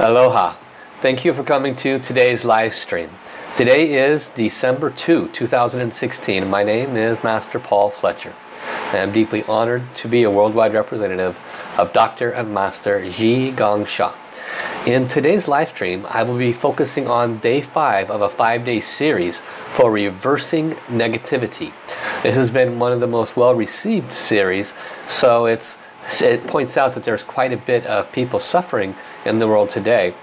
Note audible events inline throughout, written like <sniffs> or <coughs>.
Aloha. Thank you for coming to today's live stream. Today is December 2, 2016. My name is Master Paul Fletcher. I am deeply honored to be a worldwide representative of Dr. and Master Zhi Gang Sha. In today's live stream, I will be focusing on day five of a five-day series for reversing negativity. This has been one of the most well-received series, so it's it points out that there's quite a bit of people suffering in the world today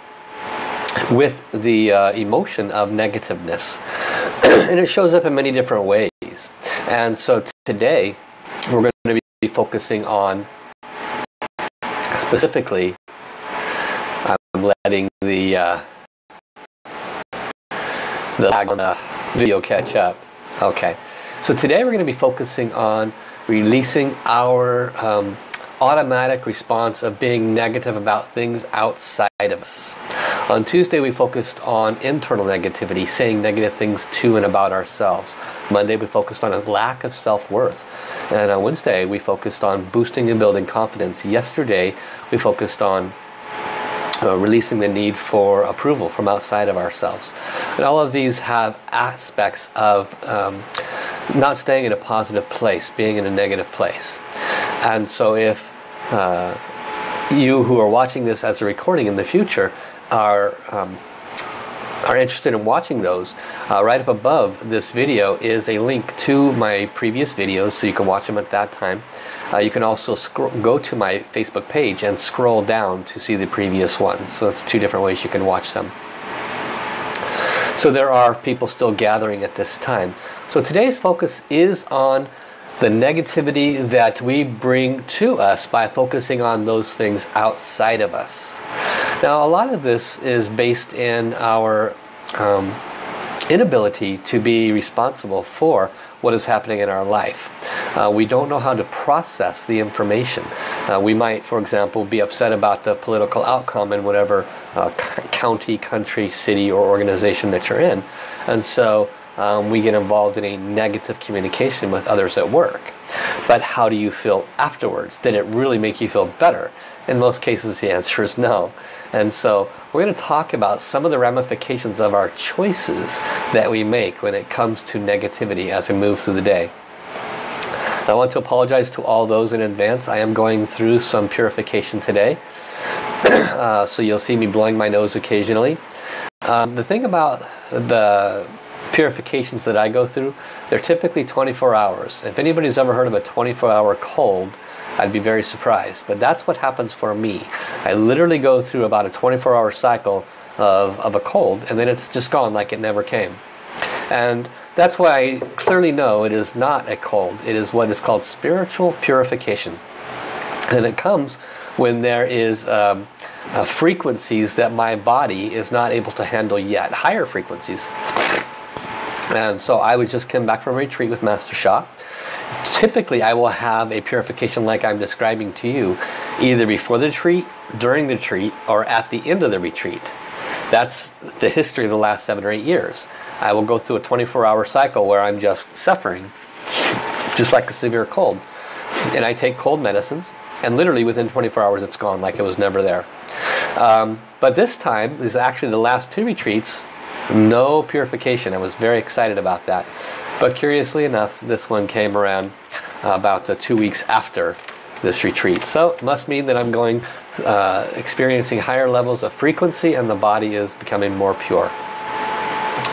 with the uh, emotion of negativeness. <clears throat> And it shows up in many different ways. And so today we're going to be focusing on specifically I'm letting the uh, the lag on the video catch up. Okay. So today we're going to be focusing on releasing our um, automatic response of being negative about things outside of us. On Tuesday we focused on internal negativity, saying negative things to and about ourselves. Monday we focused on a lack of self-worth. And on Wednesday we focused on boosting and building confidence. Yesterday we focused on uh, releasing the need for approval from outside of ourselves. And all of these have aspects of um, not staying in a positive place, being in a negative place. And so if uh, you who are watching this as a recording in the future are um, are interested in watching those, uh, right up above this video is a link to my previous videos so you can watch them at that time. Uh, you can also go to my Facebook page and scroll down to see the previous ones. So it's two different ways you can watch them. So there are people still gathering at this time. So today's focus is on the negativity that we bring to us by focusing on those things outside of us. Now a lot of this is based in our um, inability to be responsible for what is happening in our life. Uh, we don't know how to process the information. Uh, we might, for example, be upset about the political outcome in whatever uh, county, country, city, or organization that you're in. And so um, we get involved in a negative communication with others at work. But how do you feel afterwards? Did it really make you feel better? In most cases the answer is no. And so we're going to talk about some of the ramifications of our choices that we make when it comes to negativity as we move through the day. I want to apologize to all those in advance. I am going through some purification today. <clears throat> uh, so you'll see me blowing my nose occasionally. Um, the thing about the purifications that I go through, they're typically 24 hours. If anybody's ever heard of a 24 hour cold, I'd be very surprised. But that's what happens for me. I literally go through about a 24 hour cycle of, of a cold and then it's just gone like it never came. And that's why I clearly know it is not a cold. It is what is called spiritual purification. And it comes when there is um, uh, frequencies that my body is not able to handle yet. Higher frequencies. And so I would just come back from a retreat with Master Sha. Typically I will have a purification like I'm describing to you either before the retreat, during the retreat, or at the end of the retreat. That's the history of the last seven or eight years. I will go through a 24 hour cycle where I'm just suffering, just like a severe cold. And I take cold medicines, and literally within 24 hours it's gone like it was never there. Um, but this time is actually the last two retreats no purification. I was very excited about that. But curiously enough, this one came around uh, about uh, two weeks after this retreat. So it must mean that I'm going, uh, experiencing higher levels of frequency and the body is becoming more pure.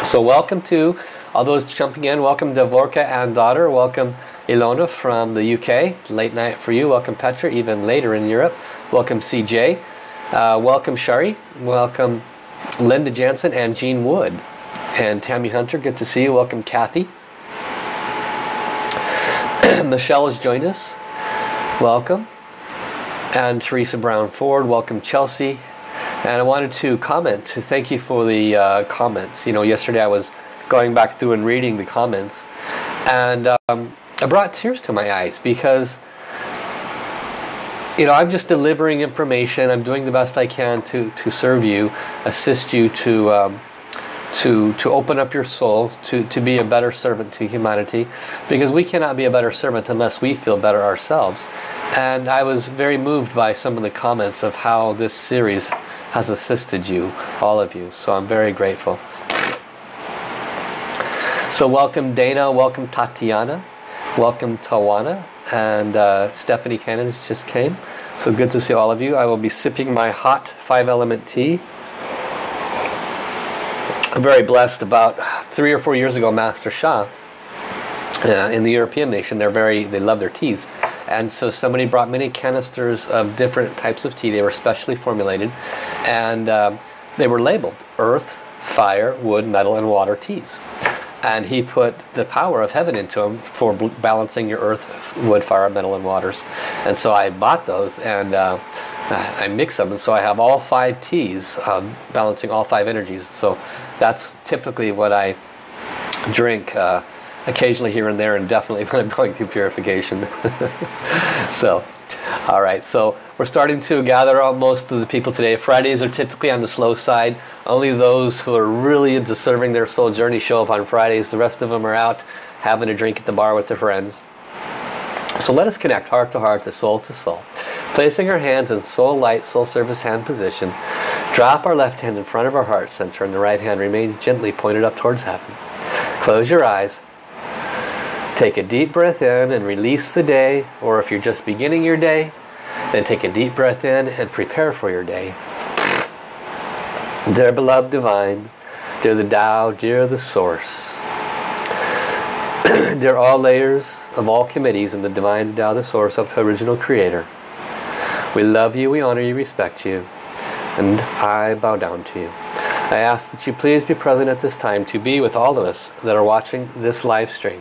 So welcome to all those jumping in. Welcome Devorka and daughter. Welcome Ilona from the UK. Late night for you. Welcome Petra, even later in Europe. Welcome CJ. Uh, welcome Shari. Welcome Linda Jansen and Jean Wood. And Tammy Hunter, good to see you. Welcome Kathy. <clears throat> Michelle has joined us. Welcome. And Teresa Brown Ford, welcome Chelsea. And I wanted to comment to thank you for the uh, comments. You know, yesterday I was going back through and reading the comments. And um, I brought tears to my eyes because you know, I'm just delivering information. I'm doing the best I can to to serve you, assist you to um, to to open up your soul, to to be a better servant to humanity, because we cannot be a better servant unless we feel better ourselves. And I was very moved by some of the comments of how this series has assisted you, all of you. So I'm very grateful. So welcome Dana, welcome Tatiana, welcome Tawana, and uh, Stephanie Cannons just came. So good to see all of you. I will be sipping my hot five element tea. I'm very blessed about three or four years ago, Master Sha, uh, in the European nation, they're very, they love their teas. And so somebody brought many canisters of different types of tea. They were specially formulated. And uh, they were labeled earth, fire, wood, metal, and water teas and he put the power of heaven into them for balancing your earth, wood, fire, metal, and waters. And so I bought those and uh, I mix them, and so I have all five teas um, balancing all five energies. So that's typically what I drink uh, occasionally here and there, and definitely <laughs> when I'm going through purification. <laughs> so. All right, so we're starting to gather up most of the people today. Fridays are typically on the slow side. Only those who are really into serving their soul journey show up on Fridays. The rest of them are out having a drink at the bar with their friends. So let us connect heart to heart, to soul to soul. Placing our hands in soul light, soul service hand position. Drop our left hand in front of our heart center and the right hand remains gently pointed up towards heaven. Close your eyes. Take a deep breath in and release the day, or if you're just beginning your day, then take a deep breath in and prepare for your day. Dear beloved divine, dear the Tao, dear the source, <clears throat> dear all layers of all committees in the divine Tao, the source of the original creator. We love you, we honor you, respect you, and I bow down to you. I ask that you please be present at this time to be with all of us that are watching this live stream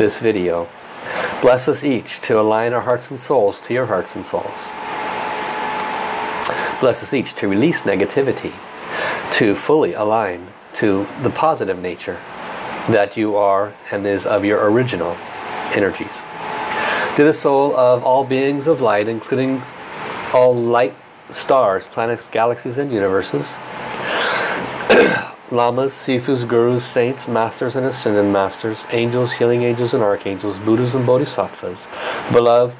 this video. Bless us each to align our hearts and souls to your hearts and souls. Bless us each to release negativity, to fully align to the positive nature that you are and is of your original energies. To the soul of all beings of light, including all light stars, planets, galaxies, and universes, Lamas, Sifus, Gurus, Saints, Masters and Ascended Masters, Angels, Healing Angels and Archangels, Buddhas and Bodhisattvas, Beloved,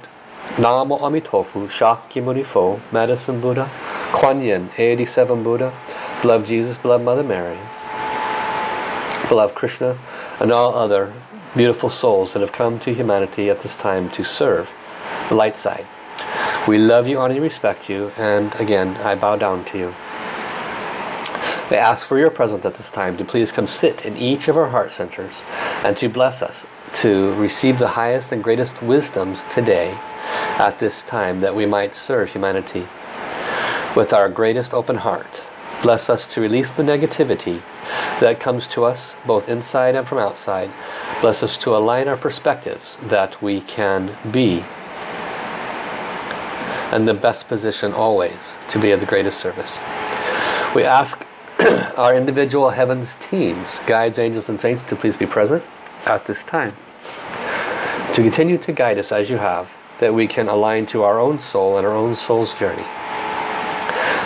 Namo Amitofu, Shakyamuni Fo, Medicine Buddha, Kuan Yin, 87 Buddha, Beloved Jesus, Beloved Mother Mary, Beloved Krishna, and all other beautiful souls that have come to humanity at this time to serve the light side. We love you, honor you, respect you, and again, I bow down to you. We ask for your presence at this time to please come sit in each of our heart centers and to bless us to receive the highest and greatest wisdoms today at this time that we might serve humanity with our greatest open heart. Bless us to release the negativity that comes to us both inside and from outside. Bless us to align our perspectives that we can be in the best position always to be of the greatest service. We ask <clears throat> our individual heavens teams, guides, angels, and saints to please be present at this time. To continue to guide us as you have, that we can align to our own soul and our own soul's journey.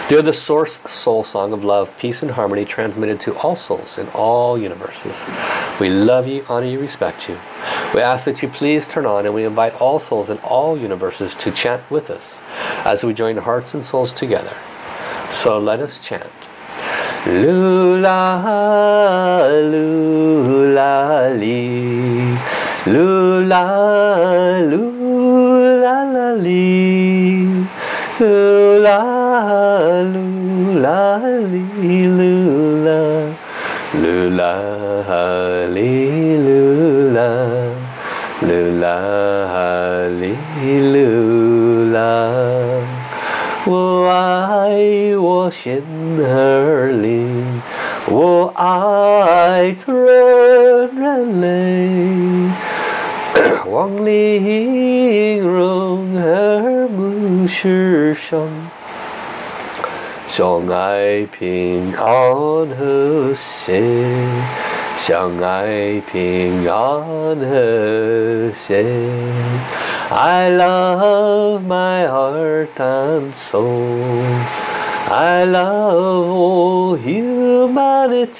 They're the source soul song of love, peace, and harmony transmitted to all souls in all universes. We love you, honor you, respect you. We ask that you please turn on and we invite all souls in all universes to chant with us as we join hearts and souls together. So let us chant. Lula, lula, li. Lula, lula, la, li. Lula, lula, li, lula. Lula, li, lula. Lula, li, lula. 我爱我心儿灵，我爱纯人类，望玲容而不失声，相爱平安和谐，相爱平安和谐。I love my heart and soul. I love all humanity.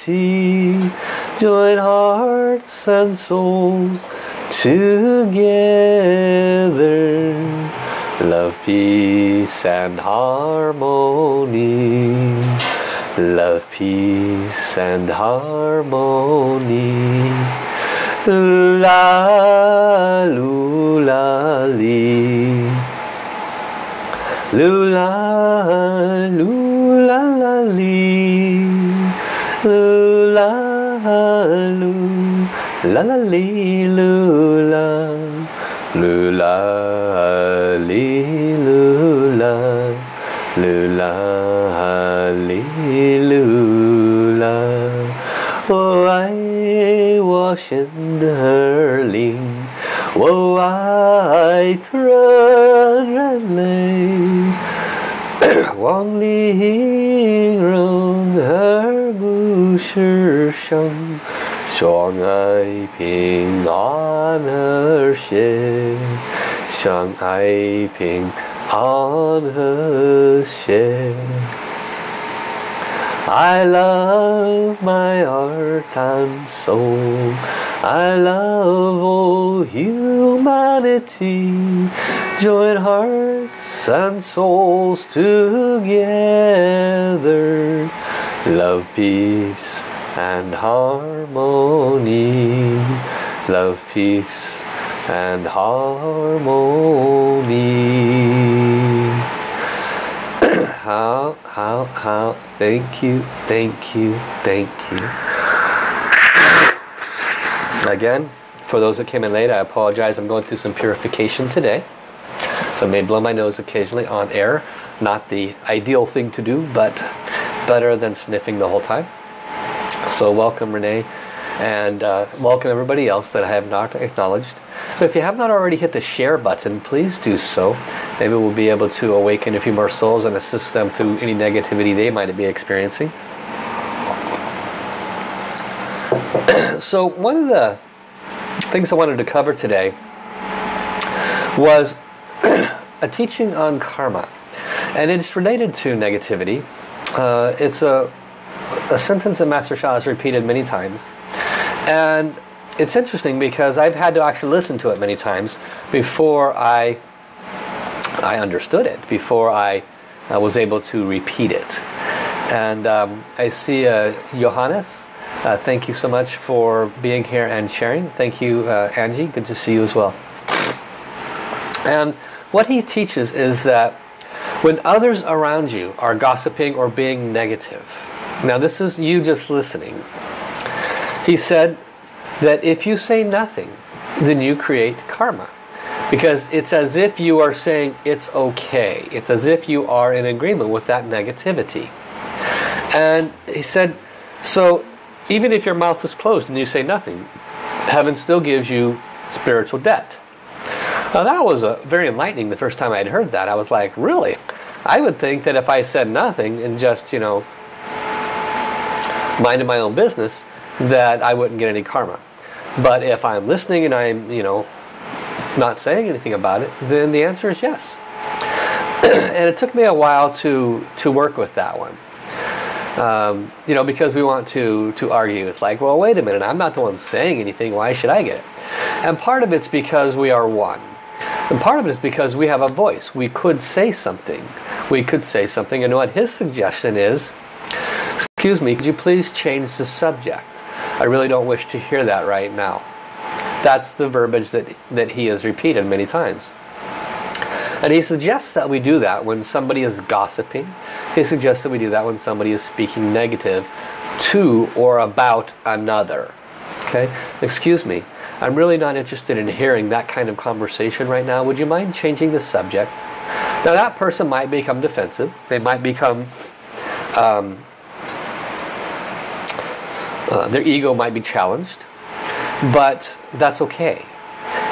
Join hearts and souls together. Love, peace and harmony. Love, peace and harmony. La li. Lula lula la li. Lula lu. La lula. Lula lula. Lula lula. Oh, I wash in the hurling. Whoa, I run run lay. 望里人而不失声，相爱平安和谐，相爱平安和谐。I love my heart and soul. I love all humanity. Join hearts and souls together. Love, peace and harmony. Love, peace and harmony. <coughs> how, how, how, thank you, thank you, thank you. Again, for those that came in late, I apologize. I'm going through some purification today. So I may blow my nose occasionally on air. Not the ideal thing to do, but better than sniffing the whole time. So welcome Renee and uh, welcome everybody else that I have not acknowledged. So if you have not already hit the share button, please do so. Maybe we'll be able to awaken a few more souls and assist them through any negativity they might be experiencing. <clears throat> so one of the things I wanted to cover today was <clears throat> a teaching on karma. And it's related to negativity. Uh, it's a, a sentence that Master Sha has repeated many times. And it's interesting because I've had to actually listen to it many times before I I understood it, before I, I was able to repeat it. And um, I see uh, Johannes. Uh, thank you so much for being here and sharing. Thank you, uh, Angie. Good to see you as well. And what he teaches is that when others around you are gossiping or being negative, now this is you just listening. He said that if you say nothing, then you create karma. Because it's as if you are saying it's okay. It's as if you are in agreement with that negativity. And he said, so even if your mouth is closed and you say nothing, heaven still gives you spiritual debt. Now that was a, very enlightening the first time I had heard that. I was like, really? I would think that if I said nothing and just, you know, minded my own business, that I wouldn't get any karma. But if I'm listening and I'm, you know, not saying anything about it, then the answer is yes. <clears throat> and it took me a while to to work with that one. Um, you know, because we want to to argue. It's like, well, wait a minute, I'm not the one saying anything. Why should I get it? And part of it's because we are one. And part of it is because we have a voice. We could say something. We could say something. And what his suggestion is, excuse me, could you please change the subject? I really don't wish to hear that right now. That's the verbiage that, that he has repeated many times. And he suggests that we do that when somebody is gossiping. He suggests that we do that when somebody is speaking negative to or about another. Okay? Excuse me. I'm really not interested in hearing that kind of conversation right now. Would you mind changing the subject? Now that person might become defensive. They might become... Um, uh, their ego might be challenged. But that's okay.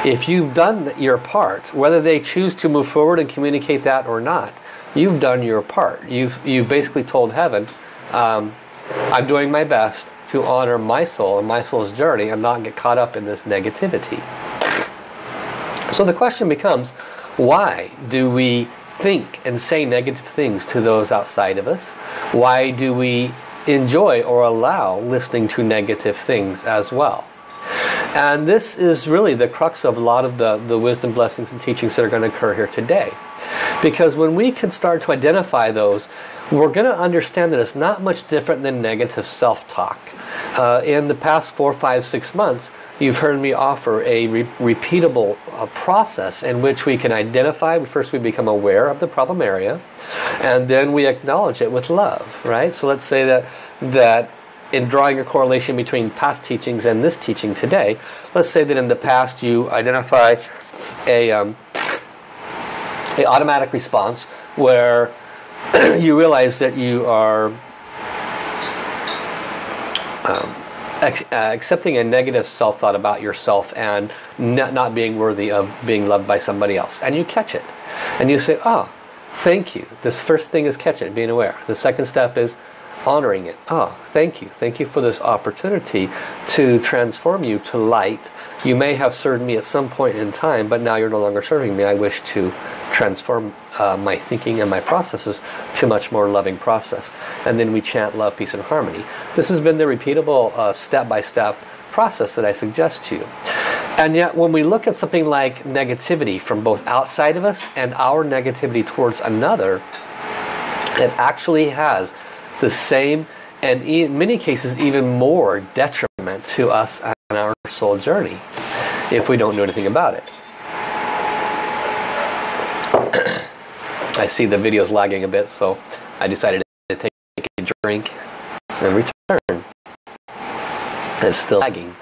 If you've done your part, whether they choose to move forward and communicate that or not, you've done your part. You've, you've basically told heaven, um, I'm doing my best to honor my soul and my soul's journey and not get caught up in this negativity. So the question becomes, why do we think and say negative things to those outside of us? Why do we enjoy or allow listening to negative things as well? And this is really the crux of a lot of the, the wisdom, blessings, and teachings that are going to occur here today. Because when we can start to identify those, we're going to understand that it's not much different than negative self-talk. Uh, in the past four, five, six months, you've heard me offer a re repeatable uh, process in which we can identify, first we become aware of the problem area, and then we acknowledge it with love, right? So let's say that, that in drawing a correlation between past teachings and this teaching today, let's say that in the past you identify a, um, a automatic response where <clears throat> you realize that you are um, Uh, accepting a negative self-thought about yourself and not, being worthy of being loved by somebody else. And you catch it. And you say, oh, thank you. This first thing is catch it, being aware. The second step is honoring it. Oh, thank you. Thank you for this opportunity to transform you to light. You may have served me at some point in time, but now you're no longer serving me. I wish to transform uh, my thinking and my processes to much more loving process. And then we chant love, peace, and harmony. This has been the repeatable uh, step-by-step uh, -step process that I suggest to you. And yet when we look at something like negativity from both outside of us and our negativity towards another, it actually has the same and in many cases even more detriment to us and our soul journey if we don't do anything about it. I see the video's lagging a bit so I decided to take a drink and return. It's still lagging.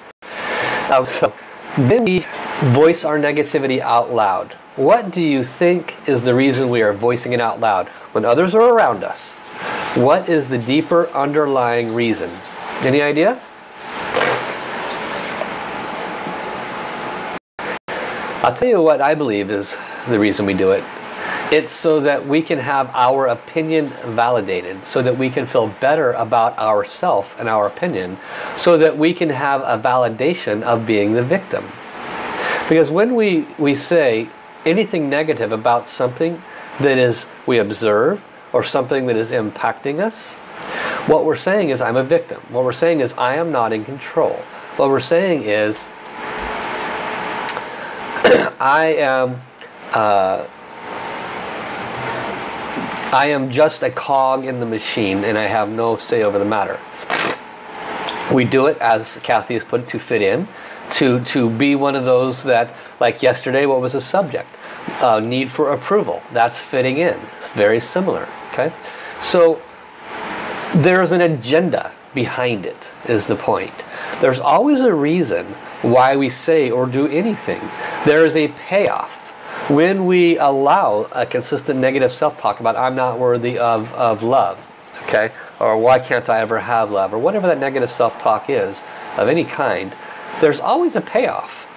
Um, so then we voice our negativity out loud. What do you think is the reason we are voicing it out loud? When others are around us, what is the deeper underlying reason? Any idea? I'll tell you what I believe is the reason we do it. It's so that we can have our opinion validated, so that we can feel better about ourself and our opinion, so that we can have a validation of being the victim. Because when we, we say anything negative about something that is we observe or something that is impacting us, what we're saying is I'm a victim. What we're saying is I am not in control. What we're saying is <clears throat> I am uh, I am just a cog in the machine and I have no say over the matter. We do it, as Kathy has put it, to fit in, to, to be one of those that, like yesterday, what was the subject? Uh, need for approval. That's fitting in. It's very similar. Okay, So there's an agenda behind it, is the point. There's always a reason why we say or do anything. There is a payoff when we allow a consistent negative self-talk about I'm not worthy of, of love, okay, or why can't I ever have love, or whatever that negative self-talk is of any kind, there's always a payoff.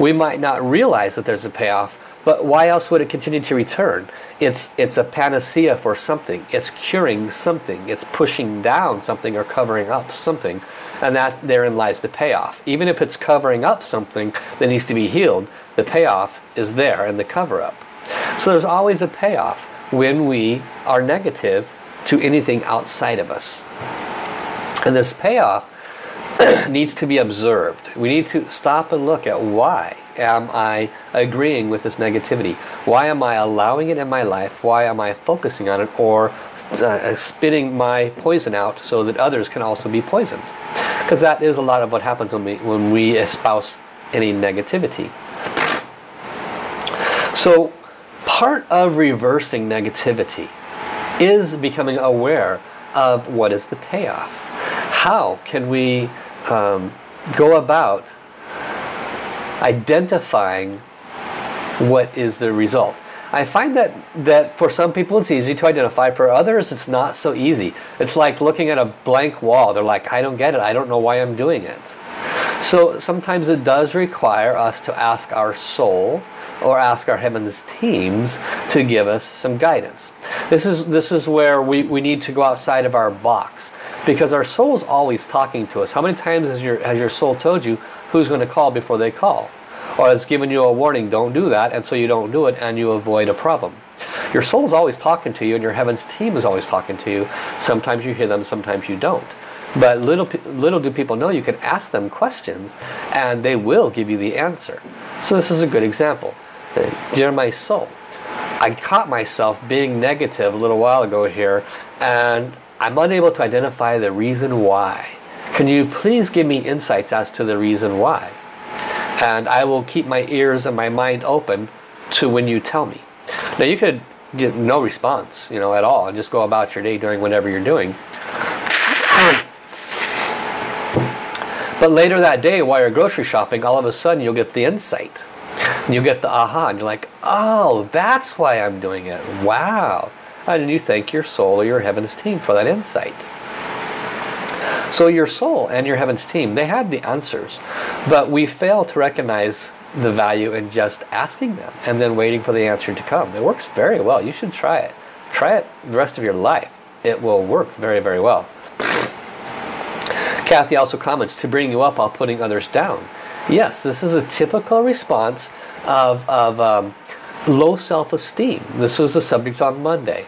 We might not realize that there's a payoff, but why else would it continue to return? It's, it's a panacea for something. It's curing something. It's pushing down something or covering up something. And that therein lies the payoff. Even if it's covering up something that needs to be healed, the payoff is there in the cover-up. So there's always a payoff when we are negative to anything outside of us. And this payoff <clears throat> needs to be observed. We need to stop and look at why am I agreeing with this negativity? Why am I allowing it in my life? Why am I focusing on it or uh, spitting my poison out so that others can also be poisoned? Because that is a lot of what happens when we, when we espouse any negativity. So part of reversing negativity is becoming aware of what is the payoff. How can we um, go about identifying what is the result. I find that, that for some people it's easy to identify, for others it's not so easy. It's like looking at a blank wall. They're like, I don't get it, I don't know why I'm doing it. So sometimes it does require us to ask our soul or ask our heavens teams to give us some guidance. This is, this is where we, we need to go outside of our box because our soul is always talking to us. How many times has your, has your soul told you who's going to call before they call? Or has given you a warning, don't do that, and so you don't do it and you avoid a problem. Your soul is always talking to you and your heavens team is always talking to you. Sometimes you hear them, sometimes you don't. But little, little do people know you can ask them questions and they will give you the answer. So this is a good example. Dear my soul, I caught myself being negative a little while ago here and I'm unable to identify the reason why. Can you please give me insights as to the reason why? And I will keep my ears and my mind open to when you tell me. Now you could get no response, you know, at all, and just go about your day doing whatever you're doing. <clears throat> But later that day, while you're grocery shopping, all of a sudden you'll get the insight. You'll get the aha, and you're like, oh, that's why I'm doing it. Wow. And you thank your soul or your heavens team for that insight. So your soul and your heavens team, they had the answers. But we fail to recognize the value in just asking them and then waiting for the answer to come. It works very well. You should try it. Try it the rest of your life. It will work very, very well. Kathy also comments, to bring you up while putting others down. Yes, this is a typical response of, of um, low self-esteem. This was the subject on Monday.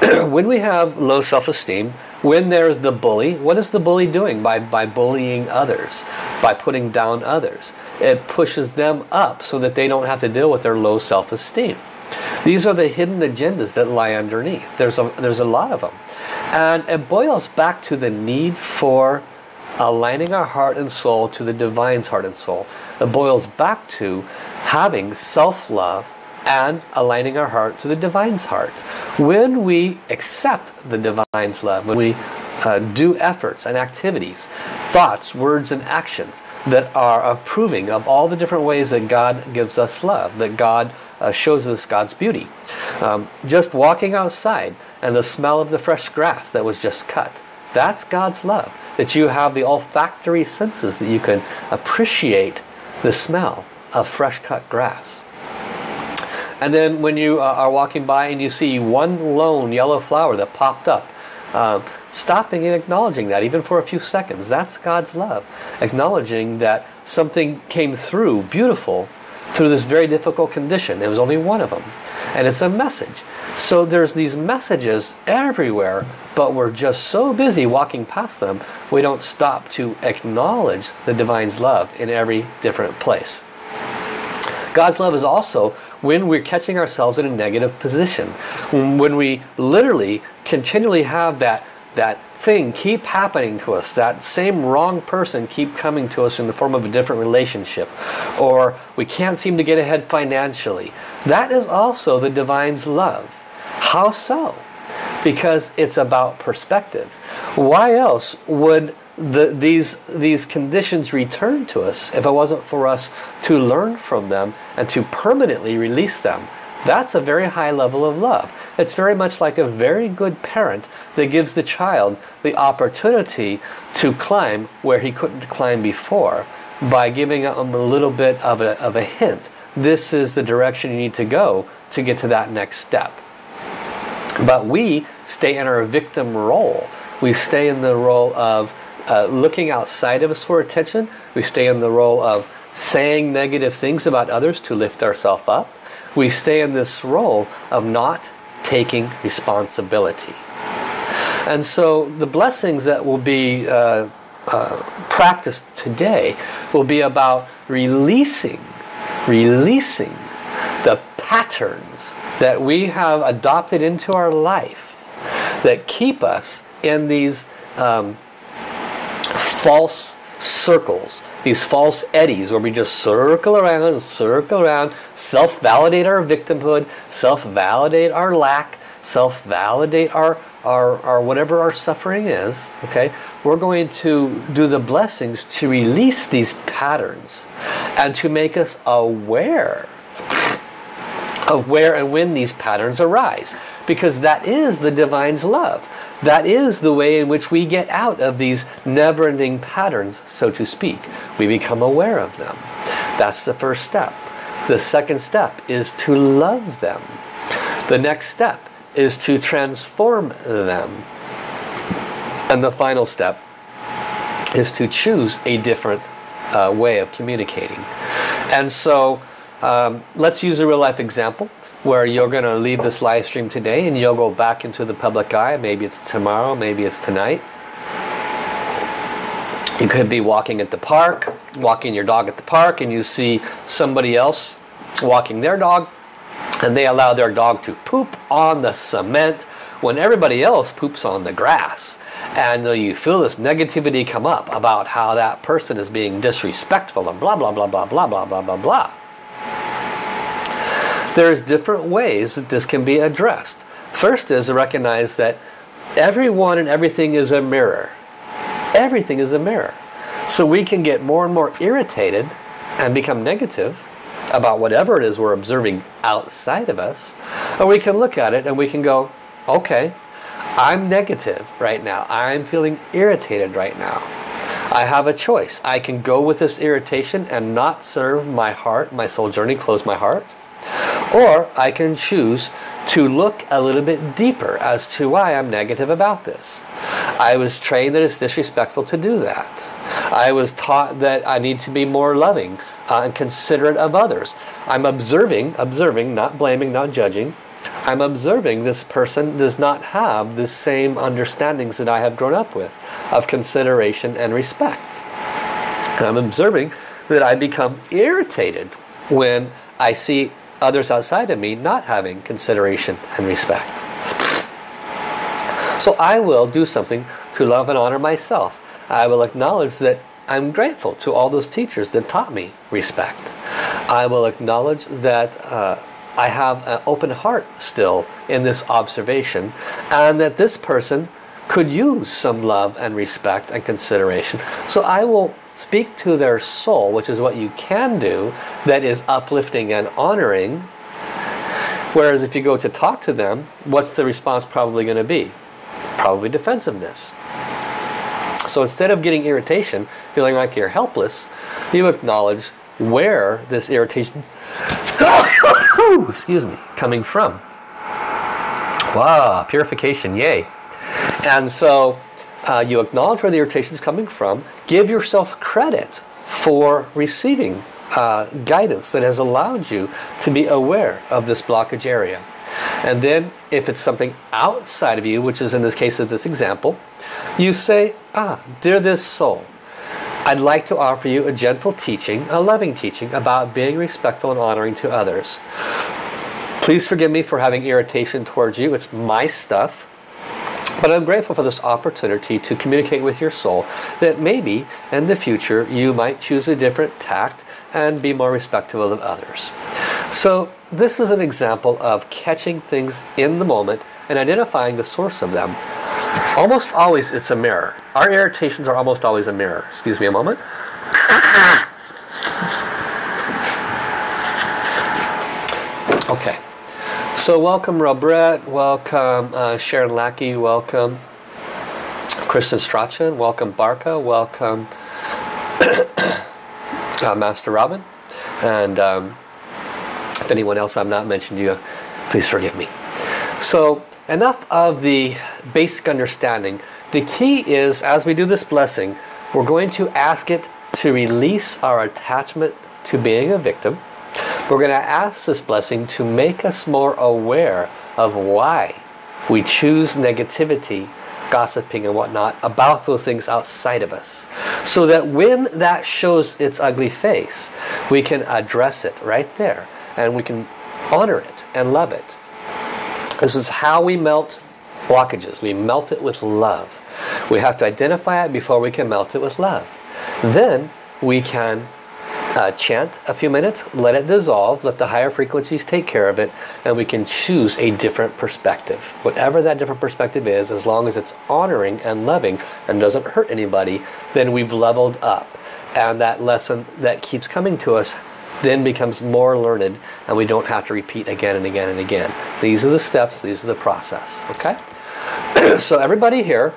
<clears throat> when we have low self-esteem, when there's the bully, what is the bully doing by, by bullying others? By putting down others. It pushes them up so that they don't have to deal with their low self-esteem. These are the hidden agendas that lie underneath. There's a, there's a lot of them. And it boils back to the need for aligning our heart and soul to the divine's heart and soul. It boils back to having self-love and aligning our heart to the divine's heart. When we accept the divine's love, when we uh, do efforts and activities, thoughts, words, and actions that are approving of all the different ways that God gives us love, that God uh, shows us God's beauty. Um, just walking outside and the smell of the fresh grass that was just cut, that's God's love. That you have the olfactory senses that you can appreciate the smell of fresh cut grass. And then when you uh, are walking by and you see one lone yellow flower that popped up, uh, stopping and acknowledging that even for a few seconds, that's God's love. Acknowledging that something came through beautiful through this very difficult condition. it was only one of them. And it's a message. So there's these messages everywhere, but we're just so busy walking past them, we don't stop to acknowledge the Divine's love in every different place. God's love is also when we're catching ourselves in a negative position. Um, when we literally continually have that, that thing keep happening to us, that same wrong person keep coming to us in the form of a different relationship, or we can't seem to get ahead financially. That is also the Divine's love. How so? Because it's about perspective. Why else would the, these, these conditions return to us if it wasn't for us to learn from them and to permanently release them. That's a very high level of love. It's very much like a very good parent that gives the child the opportunity to climb where he couldn't climb before by giving him a little bit of a, of a hint. This is the direction you need to go to get to that next step. But we stay in our victim role. We stay in the role of uh, looking outside of us for attention. We stay in the role of saying negative things about others to lift ourselves up. We stay in this role of not taking responsibility. And so the blessings that will be uh, uh, practiced today will be about releasing, releasing the patterns that we have adopted into our life that keep us in these um, false circles, these false eddies where we just circle around and circle around, self-validate our victimhood, self-validate our lack, self-validate our, our, our whatever our suffering is, okay? We're going to do the blessings to release these patterns and to make us aware of where and when these patterns arise because that is the divine's love. That is the way in which we get out of these never-ending patterns so to speak. We become aware of them. That's the first step. The second step is to love them. The next step is to transform them. And the final step is to choose a different uh, way of communicating. And so um, let's use a real life example where you're going to leave this live stream today and you'll go back into the public eye. Maybe it's tomorrow, maybe it's tonight. You could be walking at the park, walking your dog at the park, and you see somebody else walking their dog, and they allow their dog to poop on the cement when everybody else poops on the grass. And uh, you feel this negativity come up about how that person is being disrespectful and blah, blah, blah, blah, blah, blah, blah, blah, blah. There's different ways that this can be addressed. First is to recognize that everyone and everything is a mirror. Everything is a mirror. So we can get more and more irritated and become negative about whatever it is we're observing outside of us. Or we can look at it and we can go, okay, I'm negative right now. I'm feeling irritated right now. I have a choice. I can go with this irritation and not serve my heart, my soul journey, close my heart. Or I can choose to look a little bit deeper as to why I'm negative about this. I was trained that it's disrespectful to do that. I was taught that I need to be more loving uh, and considerate of others. I'm observing, observing, not blaming, not judging. I'm observing this person does not have the same understandings that I have grown up with of consideration and respect. And I'm observing that I become irritated when I see others outside of me not having consideration and respect. So I will do something to love and honor myself. I will acknowledge that I'm grateful to all those teachers that taught me respect. I will acknowledge that uh, I have an open heart still in this observation and that this person could use some love and respect and consideration. So I will speak to their soul, which is what you can do, that is uplifting and honoring. Whereas if you go to talk to them, what's the response probably going to be? Probably defensiveness. So instead of getting irritation, feeling like you're helpless, you acknowledge where this irritation <coughs> excuse me, coming from. Wow, purification, yay. And so uh, you acknowledge where the irritation is coming from. Give yourself credit for receiving uh, guidance that has allowed you to be aware of this blockage area. And then if it's something outside of you, which is in this case of this example, you say, ah, dear this soul, I'd like to offer you a gentle teaching, a loving teaching about being respectful and honoring to others. Please forgive me for having irritation towards you. It's my stuff. But I'm grateful for this opportunity to communicate with your soul that maybe in the future you might choose a different tact and be more respectful of others. So this is an example of catching things in the moment and identifying the source of them. Almost always it's a mirror. Our irritations are almost always a mirror. Excuse me a moment. Okay. So welcome Robert, welcome uh, Sharon Lackey, welcome Kristen Strachan, welcome Barca, welcome <coughs> uh, Master Robin, and um, if anyone else I've not mentioned you, please forgive me. So enough of the basic understanding. The key is, as we do this blessing, we're going to ask it to release our attachment to being a victim, we're going to ask this blessing to make us more aware of why we choose negativity, gossiping and whatnot about those things outside of us. So that when that shows its ugly face, we can address it right there. And we can honor it and love it. This is how we melt blockages. We melt it with love. We have to identify it before we can melt it with love. Then we can uh, chant a few minutes, let it dissolve, let the higher frequencies take care of it, and we can choose a different perspective. Whatever that different perspective is, as long as it's honoring and loving and doesn't hurt anybody, then we've leveled up. And that lesson that keeps coming to us then becomes more learned and we don't have to repeat again and again and again. These are the steps, these are the process. Okay? <clears throat> so everybody here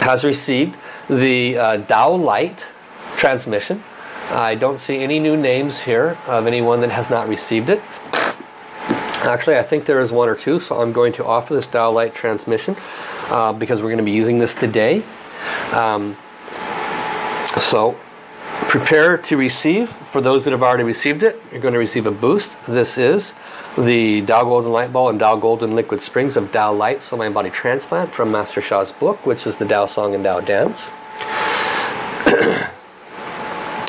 has received the uh, Tao Light transmission. I don't see any new names here of anyone that has not received it. Actually, I think there is one or two, so I'm going to offer this Tao Light transmission uh, because we're going to be using this today. Um, so, prepare to receive. For those that have already received it, you're going to receive a boost. This is the Tao Golden Light Ball and Tao Golden Liquid Springs of Tao Light Soul Mind Body Transplant from Master Sha's book, which is the Tao Song and Tao Dance.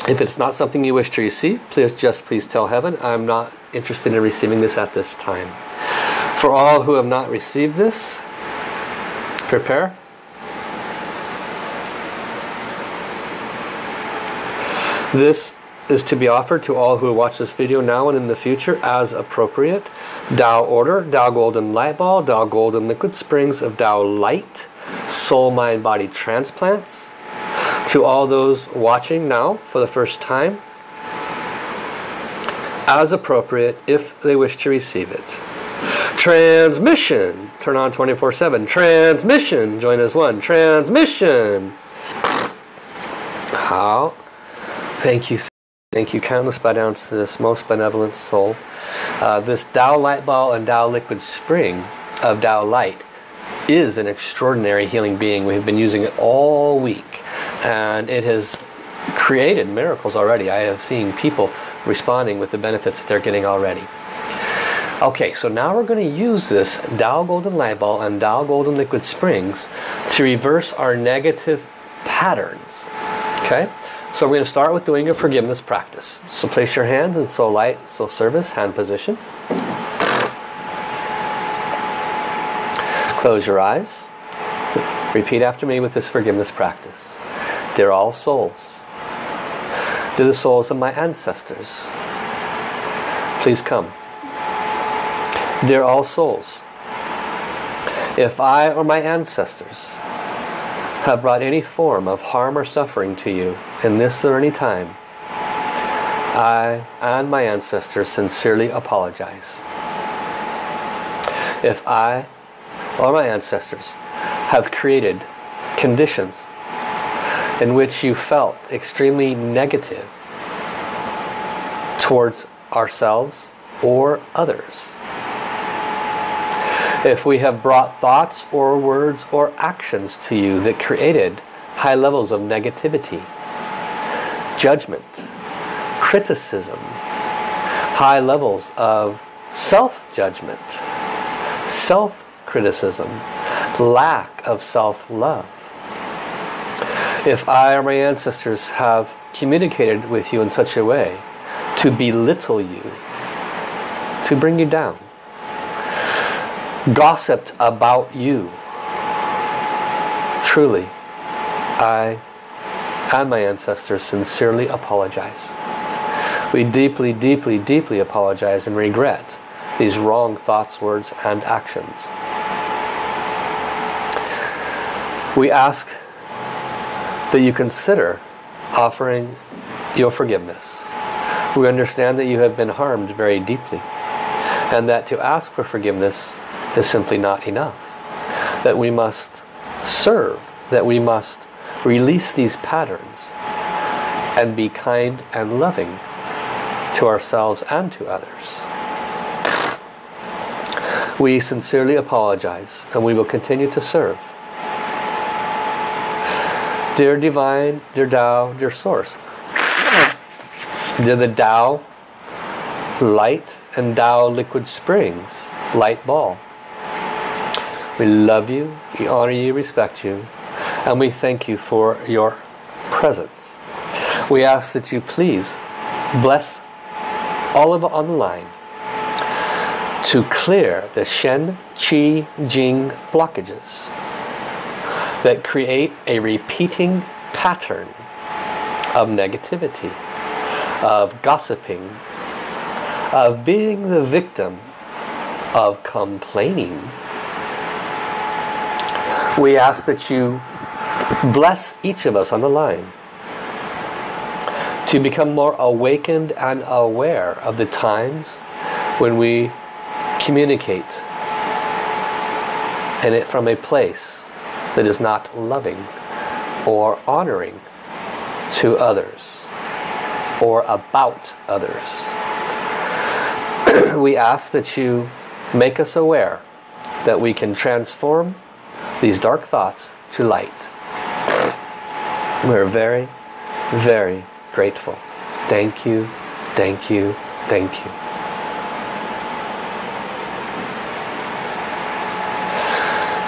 If it's not something you wish to receive, please just please tell heaven, I'm not interested in receiving this at this time. For all who have not received this, prepare. This is to be offered to all who watch this video now and in the future as appropriate. Tao Order, Tao Golden Light Ball, Tao Golden Liquid Springs of Tao Light, Soul Mind Body Transplants. To all those watching now for the first time, as appropriate if they wish to receive it. Transmission, turn on 24-7. Transmission, join as one. Transmission. How? Thank you. Thank you, countless bow downs to this most benevolent soul. Uh, this Tao Light Ball and Tao Liquid Spring of Tao Light is an extraordinary healing being. We've been using it all week and it has created miracles already. I have seen people responding with the benefits that they're getting already. Okay, so now we're going to use this Tao Golden Light Ball and Tao Golden Liquid Springs to reverse our negative patterns. Okay? So we're going to start with doing a forgiveness practice. So place your hands in soul light, soul service, hand position. Close your eyes. Repeat after me with this forgiveness practice. Dear all souls, dear the souls of my ancestors, please come. Dear all souls, if I or my ancestors have brought any form of harm or suffering to you in this or any time, I and my ancestors sincerely apologize. If I or my ancestors have created conditions in which you felt extremely negative towards ourselves or others, if we have brought thoughts or words or actions to you that created high levels of negativity, judgment, criticism, high levels of self-judgment, self-criticism, lack of self-love. If I or my ancestors have communicated with you in such a way to belittle you, to bring you down, gossiped about you. Truly, I and my ancestors sincerely apologize. We deeply, deeply, deeply apologize and regret these wrong thoughts, words, and actions. We ask that you consider offering your forgiveness. We understand that you have been harmed very deeply and that to ask for forgiveness is simply not enough. That we must serve, that we must release these patterns and be kind and loving to ourselves and to others. We sincerely apologize and we will continue to serve. Dear Divine, dear Tao, dear Source, dear the Tao light and Tao liquid springs, light ball. We love you, we honor you, respect you, and we thank you for your presence. We ask that you please bless all of on the line to clear the Shen, Qi, Jing blockages that create a repeating pattern of negativity, of gossiping, of being the victim of complaining. We ask that you bless each of us on the line to become more awakened and aware of the times when we communicate and it from a place that is not loving or honoring to others or about others. <clears throat> we ask that you make us aware that we can transform these dark thoughts to light. <sniffs> We're very, very grateful. Thank you, thank you, thank you.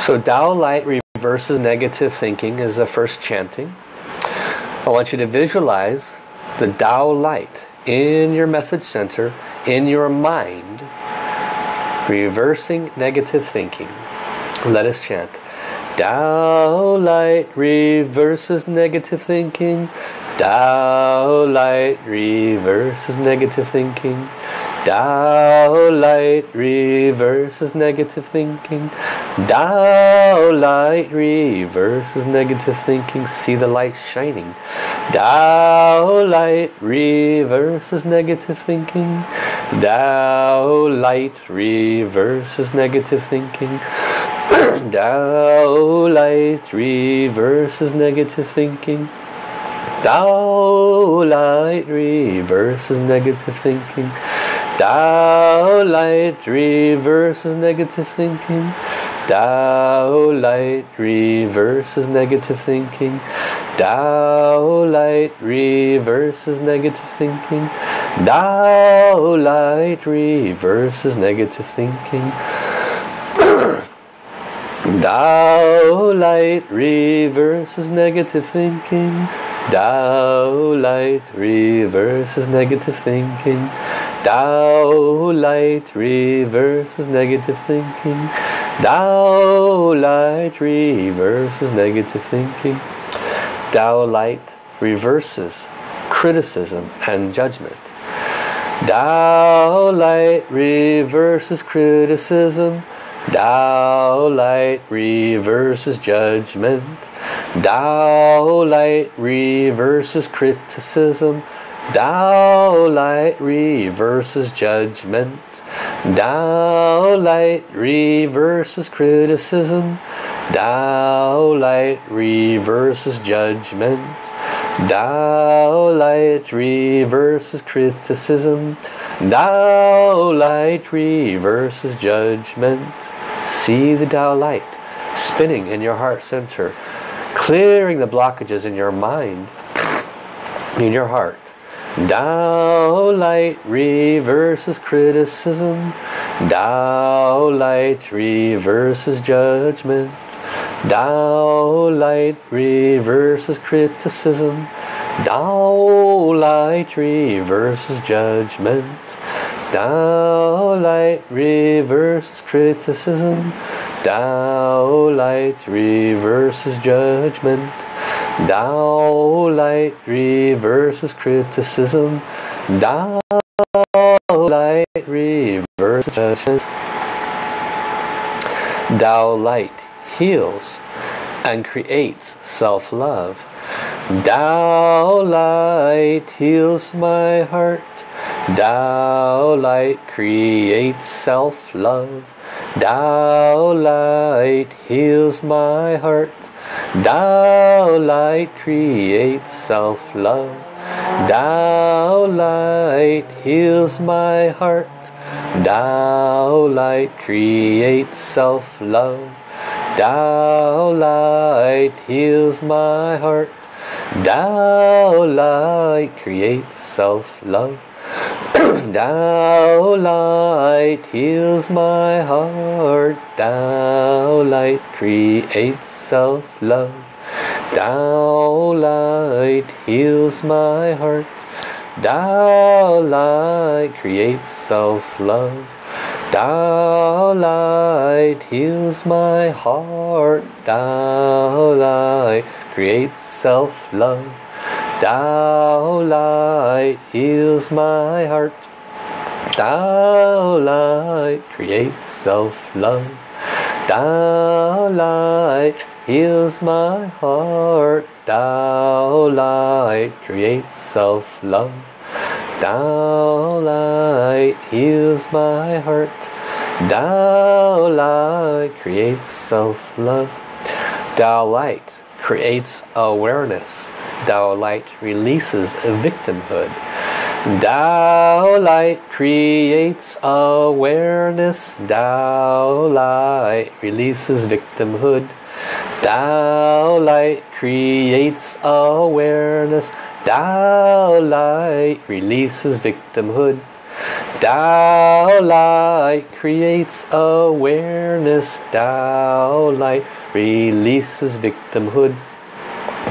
So Tao Light reverses negative thinking is the first chanting. I want you to visualize the Tao light in your message center, in your mind, reversing negative thinking. Let us chant. Tao light reverses negative thinking. Tao light reverses negative thinking. Tao light reverses negative thinking. Tao light reverses negative thinking. See the light shining. Tao light reverses negative thinking. Tao light reverses negative thinking. <clears throat> Tao light reverses negative thinking. Tao light reverses negative thinking. Tao light reverses negative thinking. Tao light reverses negative thinking. Tao light reverses negative thinking. Tao light reverses negative thinking. <coughs> Tao light reverses negative thinking. Tao light reverses negative thinking. Tao light reverses negative thinking. Tao light reverses negative thinking. Tao light reverses criticism and judgment. Tao light reverses criticism. Tao light reverses judgment. Tao light reverses criticism. Tao light reverses judgment. Tao light reverses criticism. Tao light reverses judgment. Tao light reverses criticism. Tao light reverses judgment. See the Tao light spinning in your heart center, clearing the blockages in your mind, in your heart. Tao light reverses criticism. Tao light reverses judgment. Tao light reverses criticism. Tao light reverses judgment. Tao light reverses criticism. Tao light reverses judgment. Tao light reverses criticism. Tao light reverses judgment. Tao light heals and creates self-love. Tao light heals my heart. Tao light creates self-love. Tao light heals my heart. Tao light creates self-love. Tao light heals my heart. Tao light creates self-love. Tao light heals my heart. Tao light creates self-love. <clears throat> Tao light heals my heart. Tao light creates self-love. Tao light heals my heart. Tao light creates self-love. Tao light heals my heart. Tao light creates self-love. Tao light heals my heart. Tao light creates self-love. Tao light heals my heart. Tao light creates self-love. Tao light heals my heart. Tao light creates self-love. Tao light creates awareness. Tao light releases victimhood. Tao light creates awareness. Tao light releases victimhood. Tao light creates awareness. Tao light releases victimhood. Tao light creates awareness. Tao light releases victimhood.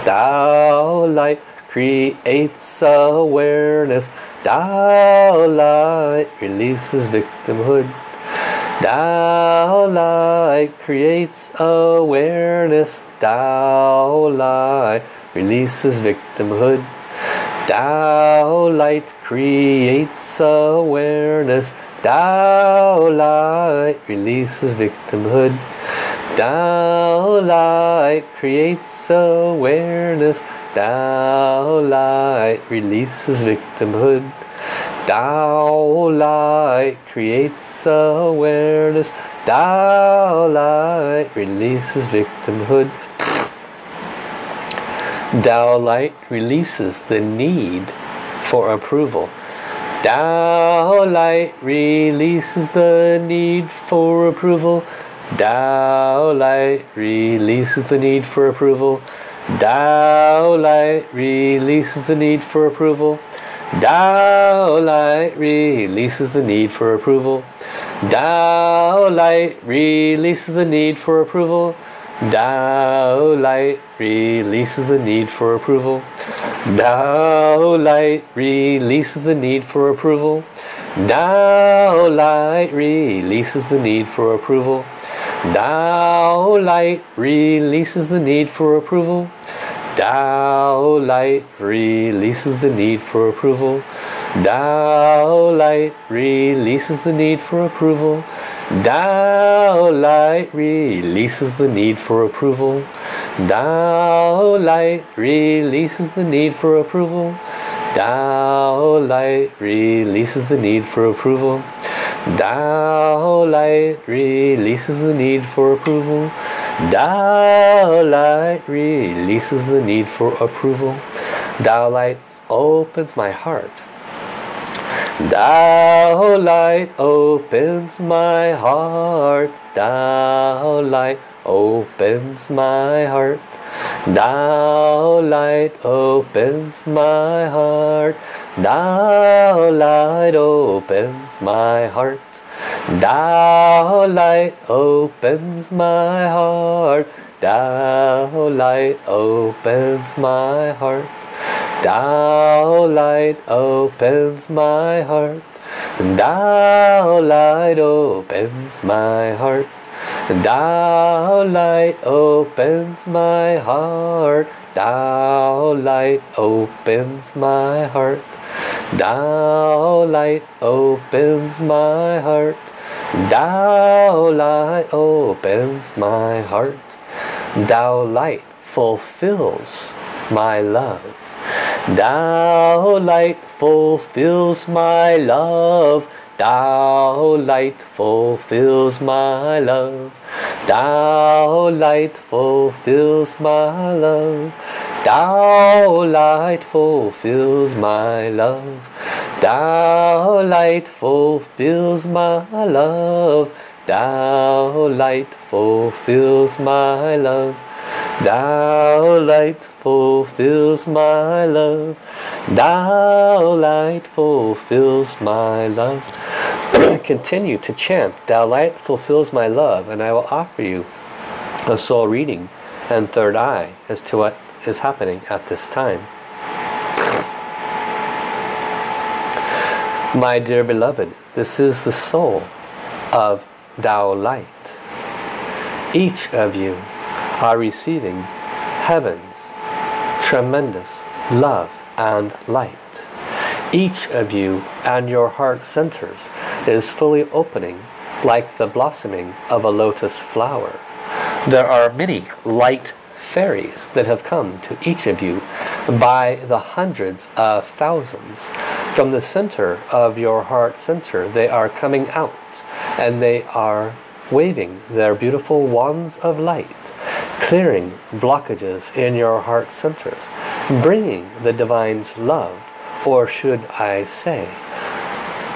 Tao light creates awareness. Tao light releases victimhood. Tao light creates awareness. Tao light releases victimhood. Tao light creates awareness. Tao light releases victimhood. Tao light creates awareness. Tao light releases victimhood. Tao light creates awareness. Tao light releases victimhood. Tao light releases the need for approval. Tao light releases the need for approval. Tao light releases the need for approval. Tao light releases the need for approval. Tao light releases the need for approval. Tao light releases the need for approval. Tao light releases the need for approval. Tao light releases the need for approval. Tao light releases the need for approval. Tao light releases the need for approval. Tao light releases the need for approval. Tao light releases the need for approval. Tao light releases the need for approval. Tao light releases the need for approval. Tao light releases the need for approval. Tao light releases the need for approval. Tao light releases the need for approval. Tao light opens my heart. Tao light opens my heart. Tao light opens my heart. Tao light opens my heart. Tao light opens my heart. Tao light opens my heart. Tao light opens my heart. Tao light opens my heart. Tao light opens my heart. Tao light opens my heart. Tao light opens my heart. Tao light opens my heart. Tao light opens my heart. Tao light fulfills my love. Tao light fulfills my love. Tao light fulfills my love. Tao light fulfills my love. Tao light fulfills my love. Tao light fulfills my love. Tao light fulfills my love. Tao light fulfills my love. Tao light fulfills my love. <clears throat> Continue to chant, Tao light fulfills my love, and I will offer you a soul reading and third eye as to what is happening at this time. My dear beloved, this is the soul of Tao light. Each of you are receiving heaven's tremendous love and light. Each of you and your heart centers is fully opening like the blossoming of a lotus flower. There are many light fairies that have come to each of you by the hundreds of thousands. From the center of your heart center, they are coming out and they are waving their beautiful wands of light, clearing blockages in your heart centers, bringing the Divine's love, or should I say,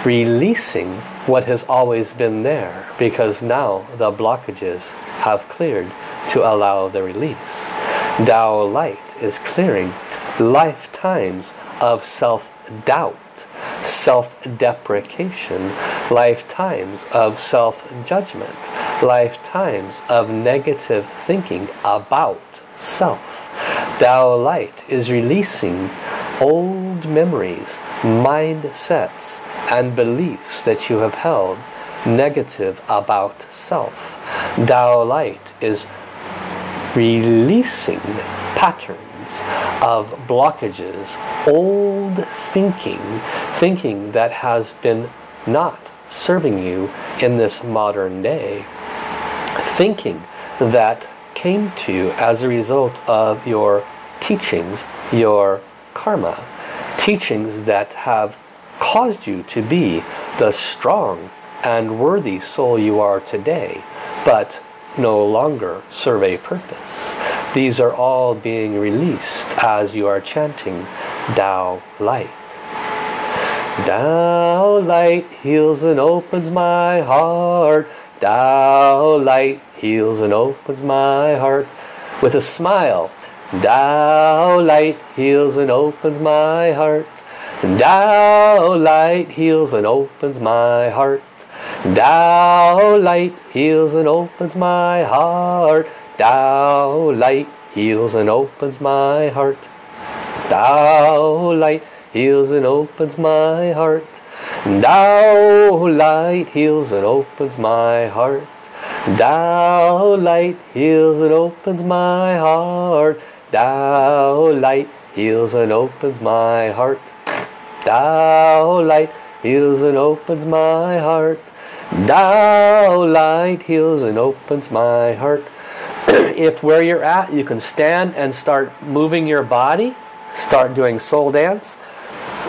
releasing what has always been there, because now the blockages have cleared to allow the release. Tao light is clearing lifetimes of self-doubt, self-deprecation, lifetimes of self-judgment, lifetimes of negative thinking about self. Tao light is releasing old memories, mindsets, and beliefs that you have held negative about self. Tao Light is releasing patterns of blockages, old thinking, thinking that has been not serving you in this modern day. Thinking that came to you as a result of your teachings, your karma. Teachings that have caused you to be the strong and worthy soul you are today, but no longer serve a purpose. These are all being released as you are chanting Tao Light. Tao Light heals and opens my heart. Tao Light heals and opens my heart. With a smile, Tao Light heals and opens my heart. Tao Light heals and opens my heart. Tao Light heals and opens my heart. Tao Light heals and opens my heart. Tao Light heals and opens my heart. Tao Light heals and opens my heart. Tao Light heals and opens my heart. Tao Light heals and opens my heart. Tao Light heals and opens my heart. Tao Light heals and opens my heart. <clears throat> if where you're at, you can stand and start moving your body, start doing soul dance,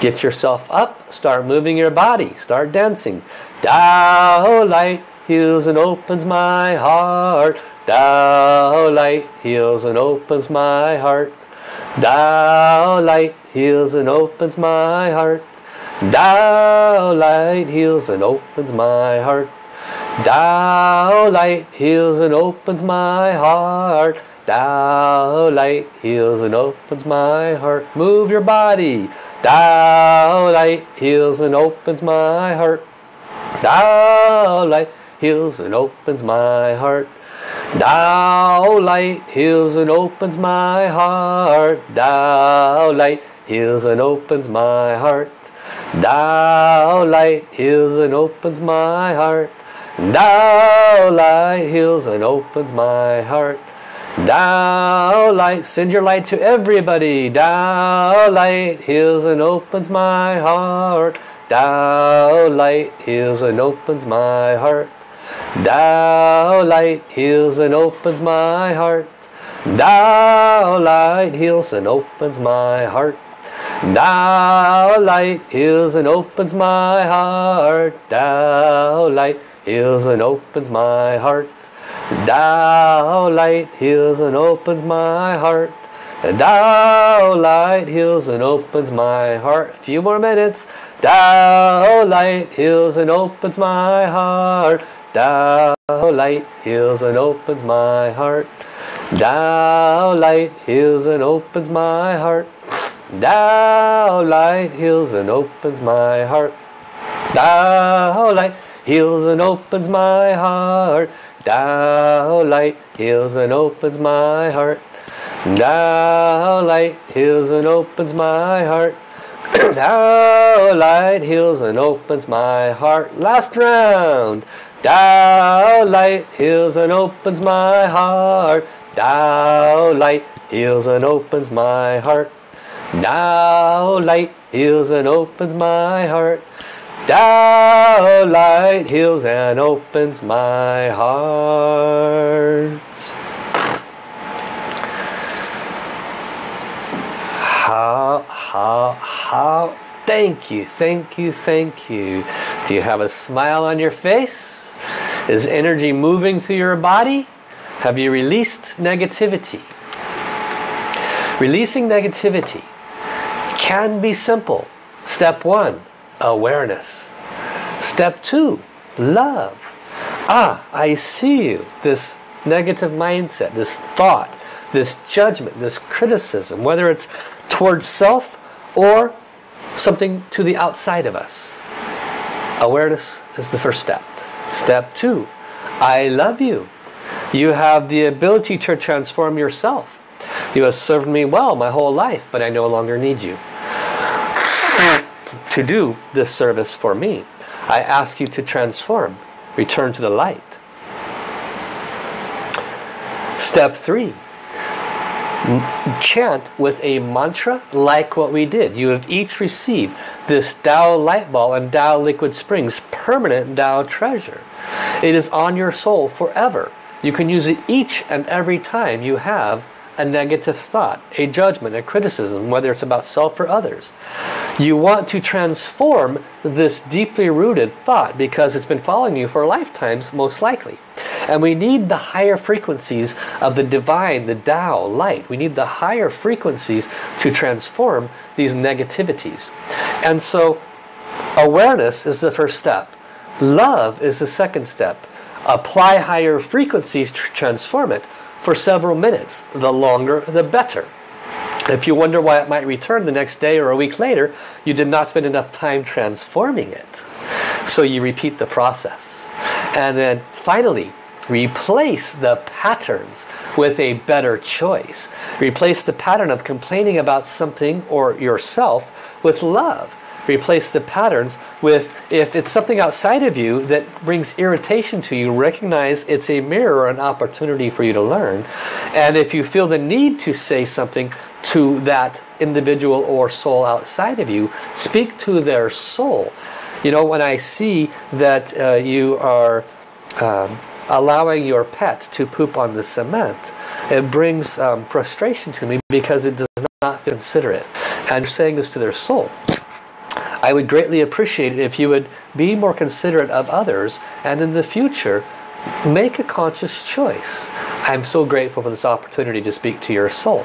get yourself up, start moving your body, start dancing. Tao Light heals and opens my heart. Tao Light heals and opens my heart. Tao Light heals and opens my heart. Tao light heals and opens my heart. Tao light heals and opens my heart. Tao light heals and opens my heart. Move your body. Tao light heals and opens my heart. Tao light heals and opens my heart. Tao light heals and opens my heart. Tao light heals and opens my heart. Tao light heals and opens my heart. Tao light heals and opens my heart. Tao light, send your light to everybody. Tao light heals and opens my heart. Tao light heals and opens my heart. Tao light heals and opens my heart. Tao light heals and opens my heart. Tao light heals and opens my heart. Tao light heals and opens my heart. Tao light heals and opens my heart. Tao light heals and opens my heart. A few more minutes. Tao light heals and opens my heart. Tao light heals and opens my heart. Tao light heals and opens my heart. Tao light heals and opens my heart. Tao light heals and opens my heart. Tao light heals and opens my heart. Tao light heals and opens my heart. <clears throat> Tao light heals and opens my heart. Last round. Tao light heals and opens my heart. Tao light heals and opens my heart. Tao light heals and opens my heart. Tao light heals and opens my heart. How, how, how, thank you, thank you, thank you. Do you have a smile on your face? Is energy moving through your body? Have you released negativity? Releasing negativity can be simple. Step one, awareness. Step two, love. Ah, I see you. This negative mindset, this thought, this judgment, this criticism, whether it's towards self or something to the outside of us. Awareness is the first step. Step two, I love you. You have the ability to transform yourself. You have served me well my whole life, but I no longer need you. To do this service for me. I ask you to transform, return to the light. Step three, chant with a mantra like what we did. You have each received this Tao light ball and Tao liquid springs permanent Tao treasure. It is on your soul forever. You can use it each and every time you have a negative thought, a judgment, a criticism, whether it's about self or others. You want to transform this deeply rooted thought because it's been following you for lifetimes most likely. And we need the higher frequencies of the divine, the Tao, light. We need the higher frequencies to transform these negativities. And so awareness is the first step. Love is the second step. Apply higher frequencies to transform it for several minutes. The longer, the better. If you wonder why it might return the next day or a week later, you did not spend enough time transforming it. So you repeat the process. And then finally, replace the patterns with a better choice. Replace the pattern of complaining about something or yourself with love replace the patterns with if it's something outside of you that brings irritation to you recognize it's a mirror an opportunity for you to learn and if you feel the need to say something to that individual or soul outside of you speak to their soul. You know when I see that uh, you are um, allowing your pet to poop on the cement it brings um, frustration to me because it does not consider it. And you're saying this to their soul I would greatly appreciate it if you would be more considerate of others and in the future make a conscious choice. I'm so grateful for this opportunity to speak to your soul.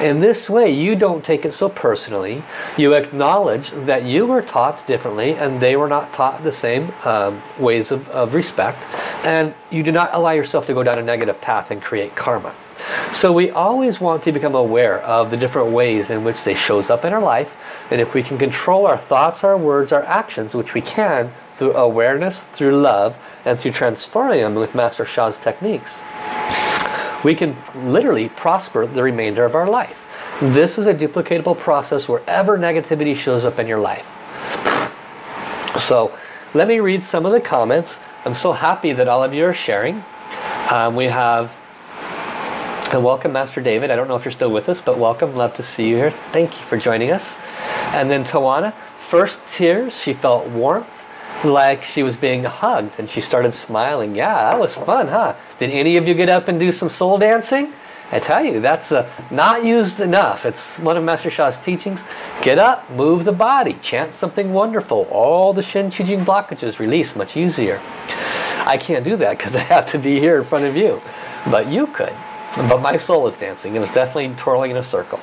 In this way, you don't take it so personally. You acknowledge that you were taught differently and they were not taught the same um, ways of, of respect. And you do not allow yourself to go down a negative path and create karma. So we always want to become aware of the different ways in which they shows up in our life. And if we can control our thoughts, our words, our actions, which we can through awareness, through love, and through transferring them with Master Sha's techniques, we can literally prosper the remainder of our life. This is a duplicatable process wherever negativity shows up in your life. So let me read some of the comments. I'm so happy that all of you are sharing. Um, we have and welcome Master David. I don't know if you're still with us, but welcome. Love to see you here. Thank you for joining us. And then Tawana, first tears, she felt warmth like she was being hugged and she started smiling. Yeah, that was fun, huh? Did any of you get up and do some soul dancing? I tell you, that's uh, not used enough. It's one of Master Sha's teachings. Get up, move the body, chant something wonderful. All the Shen Qi Jing blockages release much easier. I can't do that because <laughs> I have to be here in front of you. But you could. But my soul was dancing. It was definitely twirling in a circle.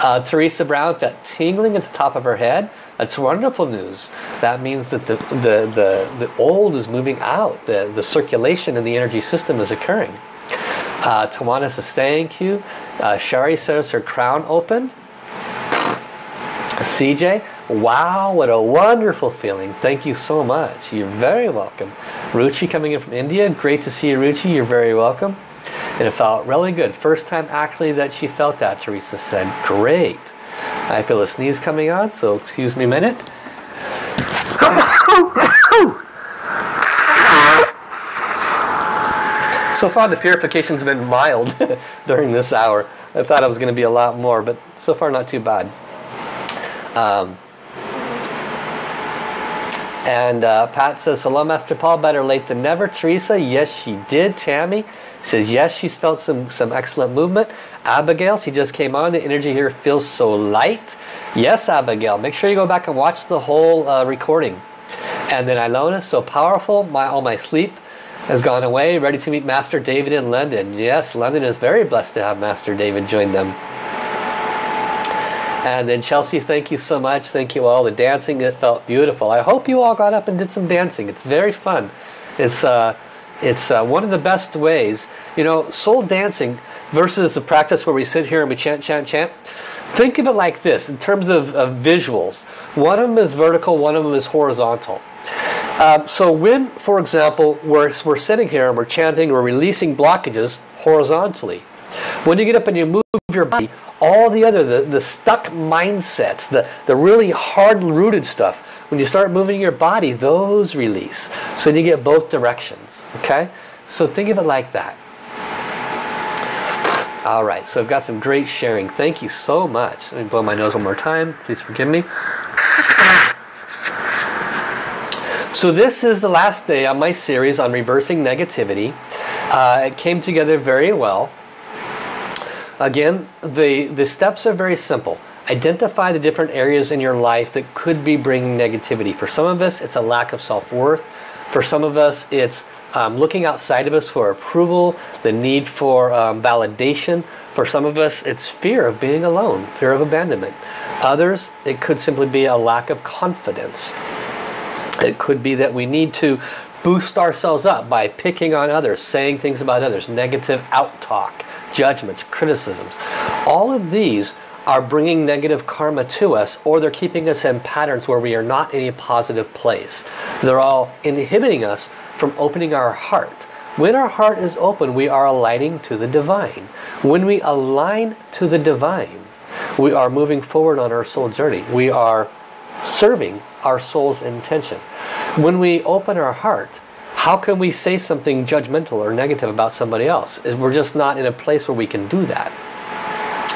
Uh, Teresa Brown, that tingling at the top of her head, that's wonderful news. That means that the, the, the, the old is moving out. The, the circulation in the energy system is occurring. Uh, Tawana says, thank you. Uh, Shari says her crown open. <laughs> CJ, wow, what a wonderful feeling. Thank you so much. You're very welcome. Ruchi coming in from India. Great to see you, Ruchi. You're very welcome. And it felt really good. First time actually that she felt that, Teresa said. Great. I feel a sneeze coming on, so excuse me a minute. so far the purification's been mild <laughs> during this hour. I thought it was going to be a lot more, but so far not too bad. Um, and uh, Pat says, hello Master Paul, better late than never. Teresa, yes she did. Tammy says, yes she's felt some, some excellent movement. Abigail, she just came on. The energy here feels so light. Yes, Abigail, make sure you go back and watch the whole uh, recording. And then Ilona, so powerful. My All my sleep has gone away. Ready to meet Master David in London. Yes, London is very blessed to have Master David join them. And then Chelsea, thank you so much. Thank you all. The dancing, it felt beautiful. I hope you all got up and did some dancing. It's very fun. It's uh, it's uh, one of the best ways. You know, soul dancing versus the practice where we sit here and we chant, chant, chant. Think of it like this in terms of, of visuals. One of them is vertical, one of them is horizontal. Uh, so when, for example, we're, we're sitting here and we're chanting, we're releasing blockages horizontally. When you get up and you move your body, all the other, the, the stuck mindsets, the, the really hard-rooted stuff, when you start moving your body, those release. So you get both directions, okay? So think of it like that. All right, so I've got some great sharing. Thank you so much. Let me blow my nose one more time. Please forgive me. So this is the last day on my series on reversing negativity. Uh, it came together very well. Again, the, the steps are very simple. Identify the different areas in your life that could be bringing negativity. For some of us, it's a lack of self-worth. For some of us, it's um, looking outside of us for approval, the need for um, validation. For some of us, it's fear of being alone, fear of abandonment. Others, it could simply be a lack of confidence. It could be that we need to boost ourselves up by picking on others, saying things about others, negative out-talk, judgments, criticisms. All of these are bringing negative karma to us or they're keeping us in patterns where we are not in a positive place. They're all inhibiting us from opening our heart. When our heart is open, we are aligning to the divine. When we align to the divine, we are moving forward on our soul journey. We are serving our soul's intention. When we open our heart, how can we say something judgmental or negative about somebody else? We're just not in a place where we can do that.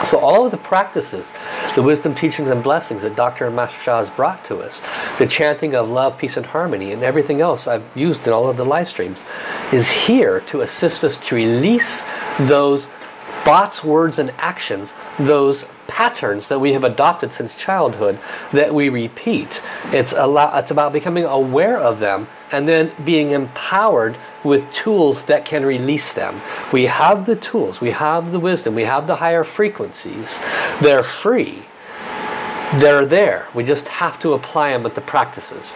So all of the practices, the wisdom, teachings, and blessings that Dr. and Master Sha has brought to us, the chanting of love, peace, and harmony, and everything else I've used in all of the live streams, is here to assist us to release those thoughts, words, and actions, those patterns that we have adopted since childhood that we repeat. It's, it's about becoming aware of them and then being empowered with tools that can release them. We have the tools, we have the wisdom, we have the higher frequencies. They're free. They're there. We just have to apply them with the practices.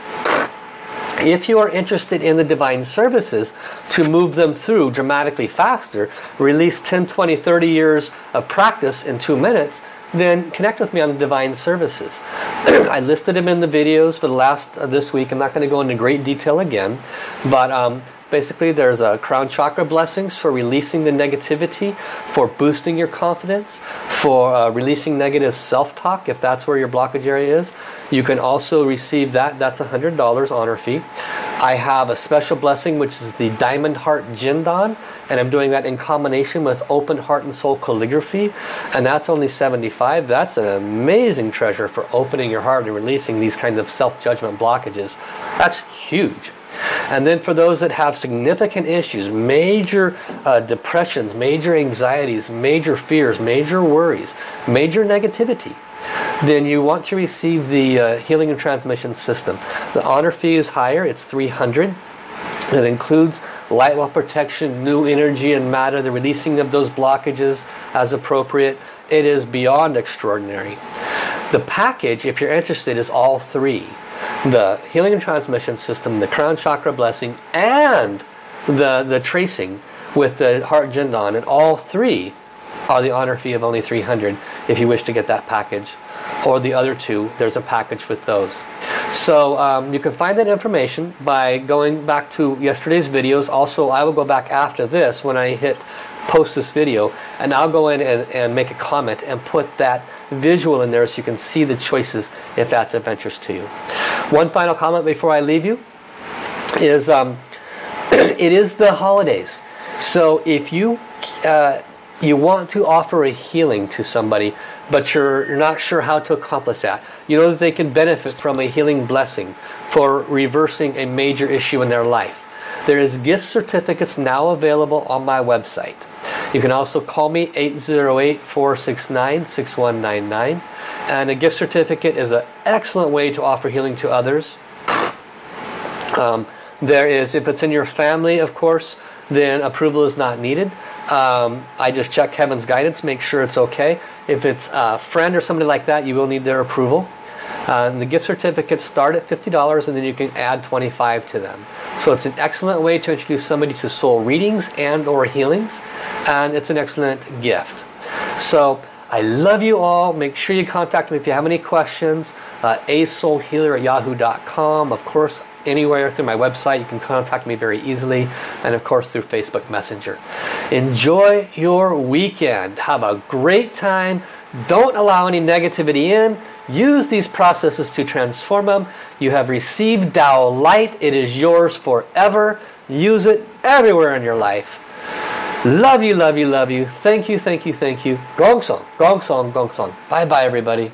If you are interested in the divine services to move them through dramatically faster, release 10, 20, 30 years of practice in two minutes, then connect with me on the divine services. <clears throat> I listed them in the videos for the last uh, this week. I'm not going to go into great detail again, but um, basically there's a crown chakra blessings for releasing the negativity, for boosting your confidence, for uh, releasing negative self-talk if that's where your blockage area is. You can also receive that. That's a $100 honor fee. I have a special blessing which is the Diamond Heart Jindan and I'm doing that in combination with Open Heart and Soul Calligraphy and that's only 75 that's an amazing treasure for opening your heart and releasing these kinds of self-judgment blockages that's huge and then for those that have significant issues major uh, depressions major anxieties major fears major worries major negativity then you want to receive the uh, healing and transmission system the honor fee is higher it's 300 it includes light well protection, new energy and matter, the releasing of those blockages as appropriate. It is beyond extraordinary. The package, if you're interested, is all three. The healing and transmission system, the crown chakra blessing, and the, the tracing with the heart jindan. And all three are the honor fee of only 300 if you wish to get that package or the other two there's a package with those so um, you can find that information by going back to yesterday's videos also I will go back after this when I hit post this video and I'll go in and, and make a comment and put that visual in there so you can see the choices if that's of interest to you one final comment before I leave you is um, <clears throat> it is the holidays so if you uh, you want to offer a healing to somebody, but you're, you're not sure how to accomplish that. You know that they can benefit from a healing blessing for reversing a major issue in their life. There is gift certificates now available on my website. You can also call me 808-469-6199. And a gift certificate is an excellent way to offer healing to others. Um, there is, if it's in your family, of course, then approval is not needed. Um, I just check Heaven's guidance, make sure it's okay. If it's a friend or somebody like that, you will need their approval. Uh, the gift certificates start at $50 and then you can add 25 to them. So it's an excellent way to introduce somebody to soul readings and or healings and it's an excellent gift. So I love you all. Make sure you contact me if you have any questions. Uh, asoulhealer at yahoo.com. Of course, anywhere through my website. You can contact me very easily. And of course through Facebook Messenger. Enjoy your weekend. Have a great time. Don't allow any negativity in. Use these processes to transform them. You have received Tao light. It is yours forever. Use it everywhere in your life. Love you, love you, love you. Thank you, thank you, thank you. Gong song, gong song, gong song. Bye bye everybody.